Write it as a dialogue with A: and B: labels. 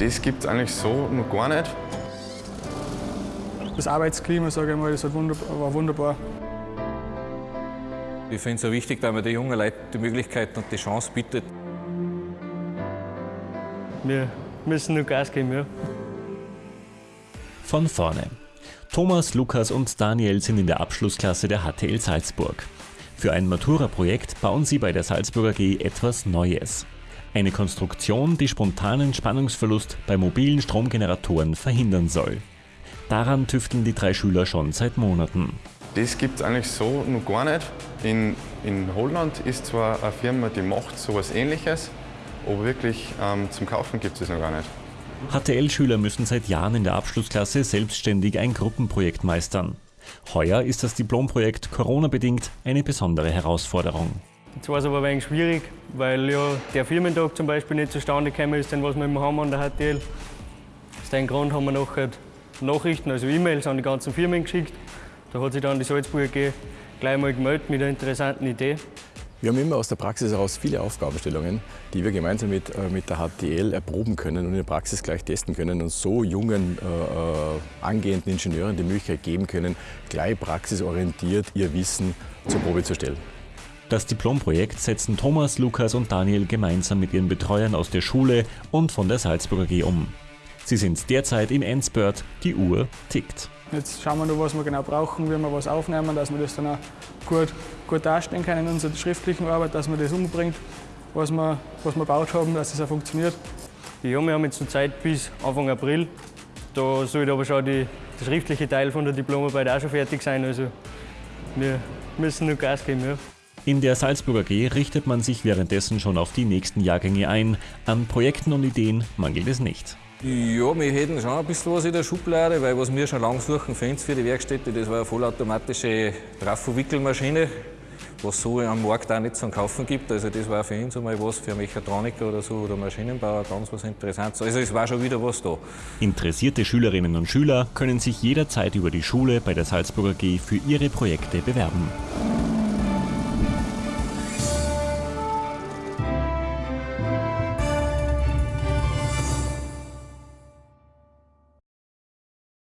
A: Das gibt es eigentlich so noch gar nicht.
B: Das Arbeitsklima, sage ich mal, das war wunderbar.
C: Ich finde es auch wichtig, dass man den jungen Leuten die Möglichkeit und die Chance bietet.
D: Wir müssen nur Gas geben, ja.
E: Von vorne. Thomas, Lukas und Daniel sind in der Abschlussklasse der HTL Salzburg. Für ein Matura-Projekt bauen sie bei der Salzburger G etwas Neues. Eine Konstruktion, die spontanen Spannungsverlust bei mobilen Stromgeneratoren verhindern soll. Daran tüfteln die drei Schüler schon seit Monaten.
A: Das gibt es eigentlich so noch gar nicht. In, in Holland ist zwar eine Firma, die macht so etwas ähnliches, aber wirklich ähm, zum Kaufen gibt es noch gar nicht.
E: HTL-Schüler müssen seit Jahren in der Abschlussklasse selbstständig ein Gruppenprojekt meistern. Heuer ist das Diplomprojekt Corona-bedingt eine besondere Herausforderung.
D: Jetzt war es aber ein wenig schwierig, weil ja der Firmentag zum Beispiel nicht zustande gekommen ist, den was wir immer haben an der HTL. Aus dem Grund haben wir nachher Nachrichten, also E-Mails an die ganzen Firmen geschickt. Da hat sich dann die Salzburger AG gleich mal gemeldet mit einer interessanten Idee.
F: Wir haben immer aus der Praxis heraus viele Aufgabenstellungen, die wir gemeinsam mit, äh, mit der HTL erproben können und in der Praxis gleich testen können und so jungen äh, äh, angehenden Ingenieuren die Möglichkeit geben können, gleich praxisorientiert ihr Wissen zur Probe zu stellen.
E: Das Diplomprojekt setzen Thomas, Lukas und Daniel gemeinsam mit ihren Betreuern aus der Schule und von der Salzburger G um. Sie sind derzeit im Endspurt, die Uhr tickt.
B: Jetzt schauen wir noch, was wir genau brauchen, wie wir was aufnehmen, dass wir das dann auch gut, gut darstellen können in unserer schriftlichen Arbeit, dass man das umbringt, was wir, was wir gebaut haben, dass es auch funktioniert.
D: Ja, wir haben jetzt noch Zeit bis Anfang April. Da sollte aber schon die, der schriftliche Teil von der Diplomarbeit auch schon fertig sein. Also wir müssen nur Gas geben. Ja.
E: In der Salzburger G richtet man sich währenddessen schon auf die nächsten Jahrgänge ein. An Projekten und Ideen mangelt es nicht.
C: Ja, wir hätten schon ein bisschen was in der Schublade, weil was wir schon lange suchen für uns, für die Werkstätte, das war eine vollautomatische Trafo-Wickelmaschine, was so am Markt auch nicht zum Kaufen gibt. Also das war für uns einmal was für Mechatroniker oder so oder Maschinenbauer ganz was Interessantes. Also es war schon wieder was da.
E: Interessierte Schülerinnen und Schüler können sich jederzeit über die Schule bei der Salzburger G für ihre Projekte bewerben.